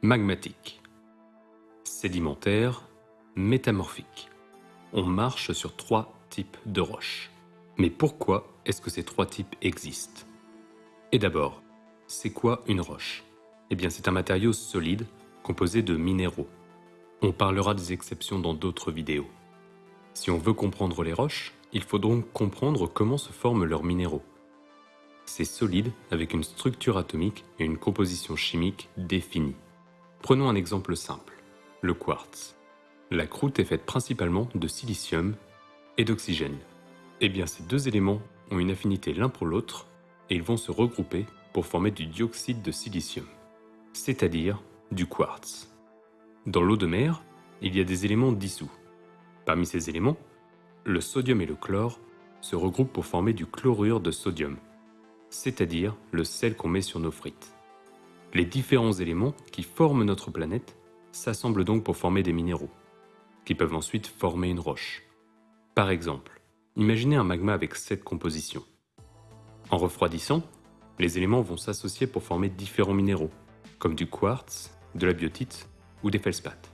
Magmatique. Sédimentaire, métamorphique. On marche sur trois types de roches. Mais pourquoi est-ce que ces trois types existent? Et d'abord, c'est quoi une roche? Eh bien c'est un matériau solide composé de minéraux. On parlera des exceptions dans d'autres vidéos. Si on veut comprendre les roches, il faut donc comprendre comment se forment leurs minéraux. C'est solide avec une structure atomique et une composition chimique définie. Prenons un exemple simple, le quartz. La croûte est faite principalement de silicium et d'oxygène. Eh bien ces deux éléments ont une affinité l'un pour l'autre et ils vont se regrouper pour former du dioxyde de silicium, c'est-à-dire du quartz. Dans l'eau de mer, il y a des éléments dissous. Parmi ces éléments, le sodium et le chlore se regroupent pour former du chlorure de sodium, c'est-à-dire le sel qu'on met sur nos frites. Les différents éléments qui forment notre planète s'assemblent donc pour former des minéraux, qui peuvent ensuite former une roche. Par exemple, imaginez un magma avec cette composition. En refroidissant, les éléments vont s'associer pour former différents minéraux, comme du quartz, de la biotite ou des feldspaths.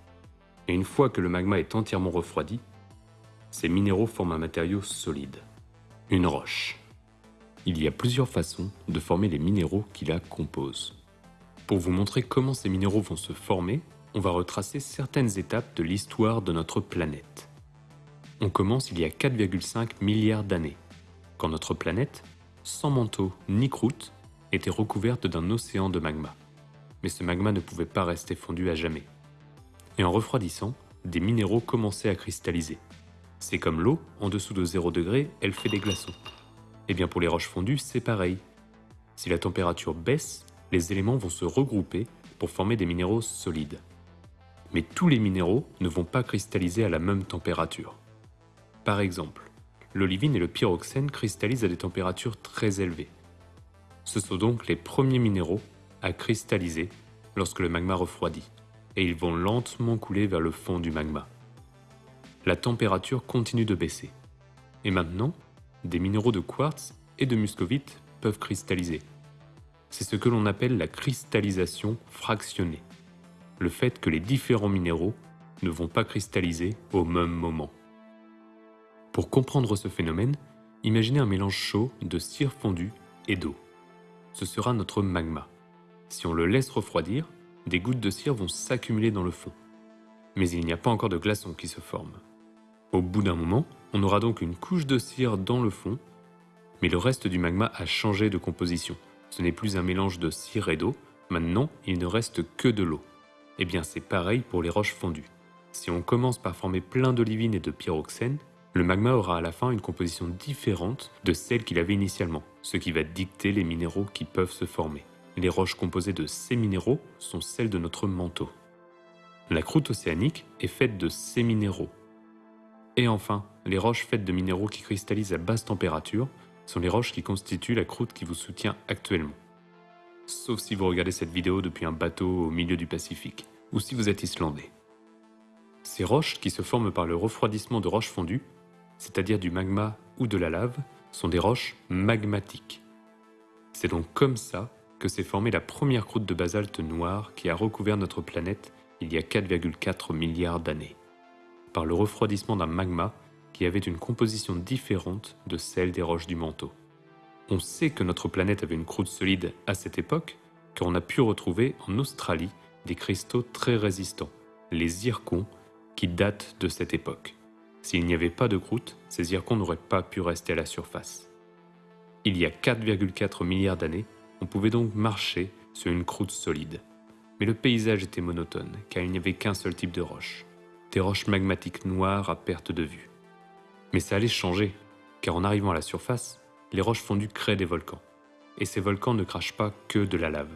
Et une fois que le magma est entièrement refroidi, ces minéraux forment un matériau solide, une roche. Il y a plusieurs façons de former les minéraux qui la composent. Pour vous montrer comment ces minéraux vont se former, on va retracer certaines étapes de l'histoire de notre planète. On commence il y a 4,5 milliards d'années, quand notre planète, sans manteau ni croûte, était recouverte d'un océan de magma mais ce magma ne pouvait pas rester fondu à jamais. Et en refroidissant, des minéraux commençaient à cristalliser. C'est comme l'eau, en dessous de 0 degré, elle fait des glaçons. Et eh bien pour les roches fondues, c'est pareil. Si la température baisse, les éléments vont se regrouper pour former des minéraux solides. Mais tous les minéraux ne vont pas cristalliser à la même température. Par exemple, l'olivine et le pyroxène cristallisent à des températures très élevées. Ce sont donc les premiers minéraux à cristalliser lorsque le magma refroidit, et ils vont lentement couler vers le fond du magma. La température continue de baisser. Et maintenant, des minéraux de quartz et de muscovite peuvent cristalliser. C'est ce que l'on appelle la cristallisation fractionnée, le fait que les différents minéraux ne vont pas cristalliser au même moment. Pour comprendre ce phénomène, imaginez un mélange chaud de cire fondue et d'eau. Ce sera notre magma. Si on le laisse refroidir, des gouttes de cire vont s'accumuler dans le fond. Mais il n'y a pas encore de glaçons qui se forment. Au bout d'un moment, on aura donc une couche de cire dans le fond, mais le reste du magma a changé de composition. Ce n'est plus un mélange de cire et d'eau, maintenant il ne reste que de l'eau. Eh bien c'est pareil pour les roches fondues. Si on commence par former plein d'olivine et de pyroxène, le magma aura à la fin une composition différente de celle qu'il avait initialement, ce qui va dicter les minéraux qui peuvent se former. Les roches composées de ces minéraux sont celles de notre manteau. La croûte océanique est faite de ces minéraux. Et enfin, les roches faites de minéraux qui cristallisent à basse température sont les roches qui constituent la croûte qui vous soutient actuellement. Sauf si vous regardez cette vidéo depuis un bateau au milieu du Pacifique, ou si vous êtes islandais. Ces roches qui se forment par le refroidissement de roches fondues, c'est-à-dire du magma ou de la lave, sont des roches magmatiques. C'est donc comme ça que s'est formée la première croûte de basalte noire qui a recouvert notre planète il y a 4,4 milliards d'années, par le refroidissement d'un magma qui avait une composition différente de celle des roches du manteau. On sait que notre planète avait une croûte solide à cette époque, car on a pu retrouver en Australie des cristaux très résistants, les zircons, qui datent de cette époque. S'il n'y avait pas de croûte, ces zircons n'auraient pas pu rester à la surface. Il y a 4,4 milliards d'années, on pouvait donc marcher sur une croûte solide. Mais le paysage était monotone, car il n'y avait qu'un seul type de roche. Des roches magmatiques noires à perte de vue. Mais ça allait changer, car en arrivant à la surface, les roches fondues créent des volcans. Et ces volcans ne crachent pas que de la lave.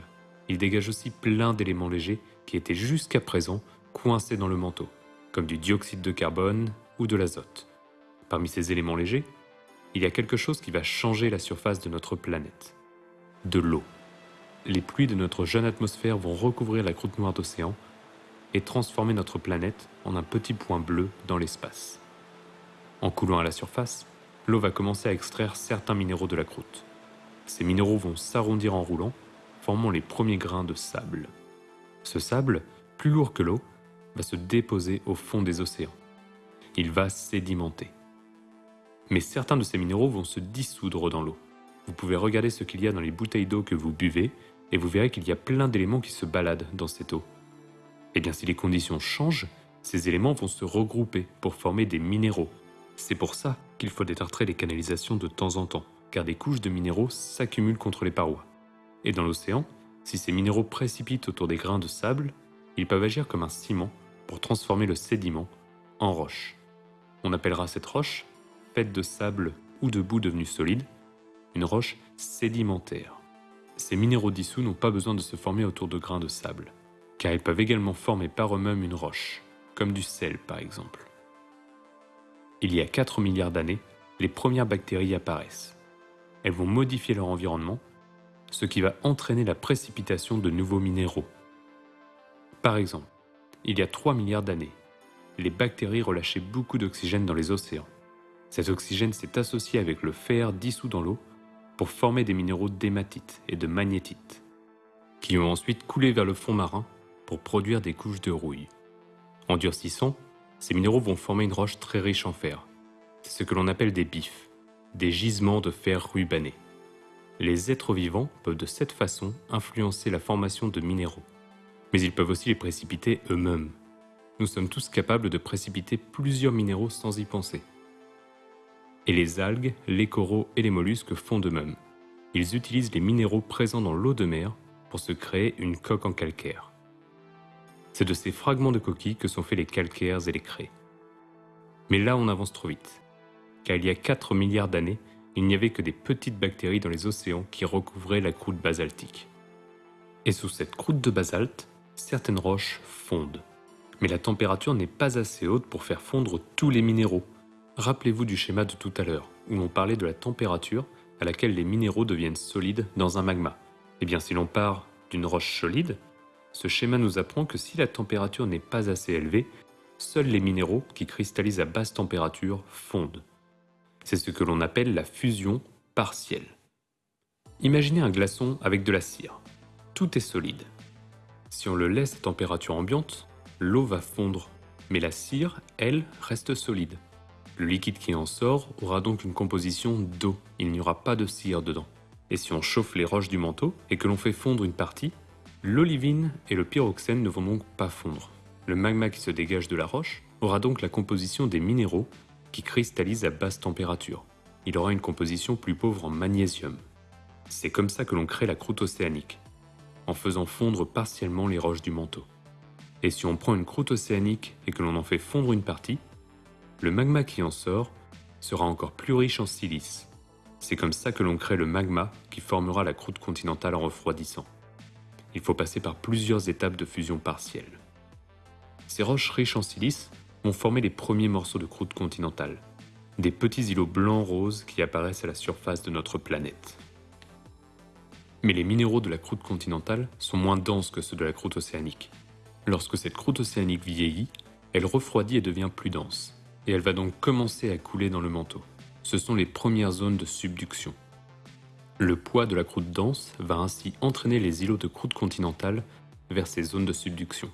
Ils dégagent aussi plein d'éléments légers qui étaient jusqu'à présent coincés dans le manteau, comme du dioxyde de carbone ou de l'azote. Parmi ces éléments légers, il y a quelque chose qui va changer la surface de notre planète de l'eau. Les pluies de notre jeune atmosphère vont recouvrir la croûte noire d'océan et transformer notre planète en un petit point bleu dans l'espace. En coulant à la surface, l'eau va commencer à extraire certains minéraux de la croûte. Ces minéraux vont s'arrondir en roulant, formant les premiers grains de sable. Ce sable, plus lourd que l'eau, va se déposer au fond des océans. Il va sédimenter. Mais certains de ces minéraux vont se dissoudre dans l'eau. Vous pouvez regarder ce qu'il y a dans les bouteilles d'eau que vous buvez et vous verrez qu'il y a plein d'éléments qui se baladent dans cette eau. Eh bien, si les conditions changent, ces éléments vont se regrouper pour former des minéraux. C'est pour ça qu'il faut détartrer les canalisations de temps en temps, car des couches de minéraux s'accumulent contre les parois. Et dans l'océan, si ces minéraux précipitent autour des grains de sable, ils peuvent agir comme un ciment pour transformer le sédiment en roche. On appellera cette roche, faite de sable ou de boue devenue solide, une roche sédimentaire. Ces minéraux dissous n'ont pas besoin de se former autour de grains de sable, car ils peuvent également former par eux-mêmes une roche, comme du sel par exemple. Il y a 4 milliards d'années, les premières bactéries apparaissent. Elles vont modifier leur environnement, ce qui va entraîner la précipitation de nouveaux minéraux. Par exemple, il y a 3 milliards d'années, les bactéries relâchaient beaucoup d'oxygène dans les océans. Cet oxygène s'est associé avec le fer dissous dans l'eau pour former des minéraux d'hématite et de magnétite, qui ont ensuite coulé vers le fond marin pour produire des couches de rouille. En durcissant, ces minéraux vont former une roche très riche en fer. C'est ce que l'on appelle des bifs, des gisements de fer rubané. Les êtres vivants peuvent de cette façon influencer la formation de minéraux, mais ils peuvent aussi les précipiter eux-mêmes. Nous sommes tous capables de précipiter plusieurs minéraux sans y penser. Et les algues, les coraux et les mollusques font de même. Ils utilisent les minéraux présents dans l'eau de mer pour se créer une coque en calcaire. C'est de ces fragments de coquilles que sont faits les calcaires et les craies. Mais là, on avance trop vite. Car il y a 4 milliards d'années, il n'y avait que des petites bactéries dans les océans qui recouvraient la croûte basaltique. Et sous cette croûte de basalte, certaines roches fondent. Mais la température n'est pas assez haute pour faire fondre tous les minéraux, Rappelez-vous du schéma de tout à l'heure, où on parlait de la température à laquelle les minéraux deviennent solides dans un magma. Eh bien, si l'on part d'une roche solide, ce schéma nous apprend que si la température n'est pas assez élevée, seuls les minéraux qui cristallisent à basse température fondent. C'est ce que l'on appelle la fusion partielle. Imaginez un glaçon avec de la cire. Tout est solide. Si on le laisse à température ambiante, l'eau va fondre, mais la cire, elle, reste solide. Le liquide qui en sort aura donc une composition d'eau, il n'y aura pas de cire dedans. Et si on chauffe les roches du manteau et que l'on fait fondre une partie, l'olivine et le pyroxène ne vont donc pas fondre. Le magma qui se dégage de la roche aura donc la composition des minéraux qui cristallisent à basse température. Il aura une composition plus pauvre en magnésium. C'est comme ça que l'on crée la croûte océanique, en faisant fondre partiellement les roches du manteau. Et si on prend une croûte océanique et que l'on en fait fondre une partie, le magma qui en sort sera encore plus riche en silice. C'est comme ça que l'on crée le magma qui formera la croûte continentale en refroidissant. Il faut passer par plusieurs étapes de fusion partielle. Ces roches riches en silice vont former les premiers morceaux de croûte continentale, des petits îlots blancs-roses qui apparaissent à la surface de notre planète. Mais les minéraux de la croûte continentale sont moins denses que ceux de la croûte océanique. Lorsque cette croûte océanique vieillit, elle refroidit et devient plus dense et elle va donc commencer à couler dans le manteau. Ce sont les premières zones de subduction. Le poids de la croûte dense va ainsi entraîner les îlots de croûte continentale vers ces zones de subduction.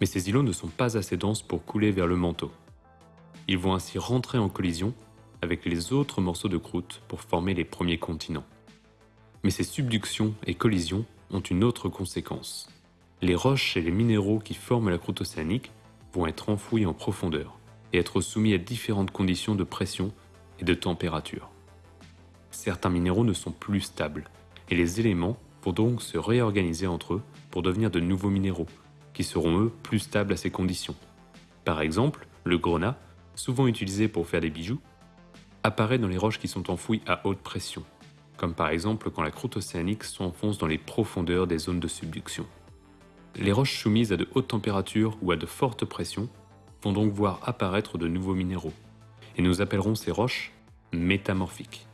Mais ces îlots ne sont pas assez denses pour couler vers le manteau. Ils vont ainsi rentrer en collision avec les autres morceaux de croûte pour former les premiers continents. Mais ces subductions et collisions ont une autre conséquence. Les roches et les minéraux qui forment la croûte océanique vont être enfouis en profondeur et être soumis à différentes conditions de pression et de température. Certains minéraux ne sont plus stables, et les éléments vont donc se réorganiser entre eux pour devenir de nouveaux minéraux, qui seront eux plus stables à ces conditions. Par exemple, le grenat, souvent utilisé pour faire des bijoux, apparaît dans les roches qui sont enfouies à haute pression, comme par exemple quand la croûte océanique s'enfonce dans les profondeurs des zones de subduction. Les roches soumises à de hautes températures ou à de fortes pressions vont donc voir apparaître de nouveaux minéraux, et nous appellerons ces roches métamorphiques.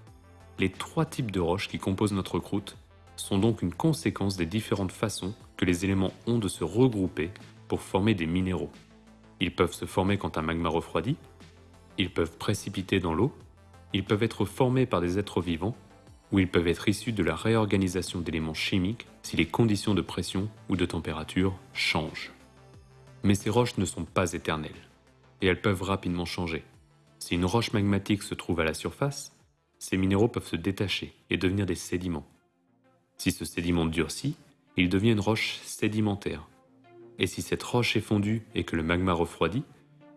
Les trois types de roches qui composent notre croûte sont donc une conséquence des différentes façons que les éléments ont de se regrouper pour former des minéraux. Ils peuvent se former quand un magma refroidit, ils peuvent précipiter dans l'eau, ils peuvent être formés par des êtres vivants, ou ils peuvent être issus de la réorganisation d'éléments chimiques si les conditions de pression ou de température changent. Mais ces roches ne sont pas éternelles, et elles peuvent rapidement changer. Si une roche magmatique se trouve à la surface, ces minéraux peuvent se détacher et devenir des sédiments. Si ce sédiment durcit, il devient une roche sédimentaire. Et si cette roche est fondue et que le magma refroidit,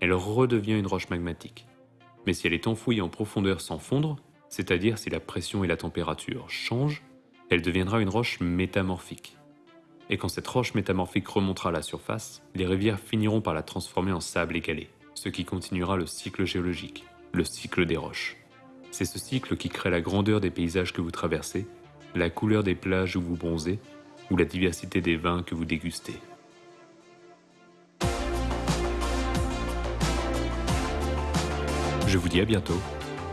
elle redevient une roche magmatique. Mais si elle est enfouie en profondeur sans fondre, c'est-à-dire si la pression et la température changent, elle deviendra une roche métamorphique. Et quand cette roche métamorphique remontera à la surface, les rivières finiront par la transformer en sable égalé, ce qui continuera le cycle géologique, le cycle des roches. C'est ce cycle qui crée la grandeur des paysages que vous traversez, la couleur des plages où vous bronzez, ou la diversité des vins que vous dégustez. Je vous dis à bientôt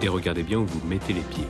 et regardez bien où vous mettez les pieds.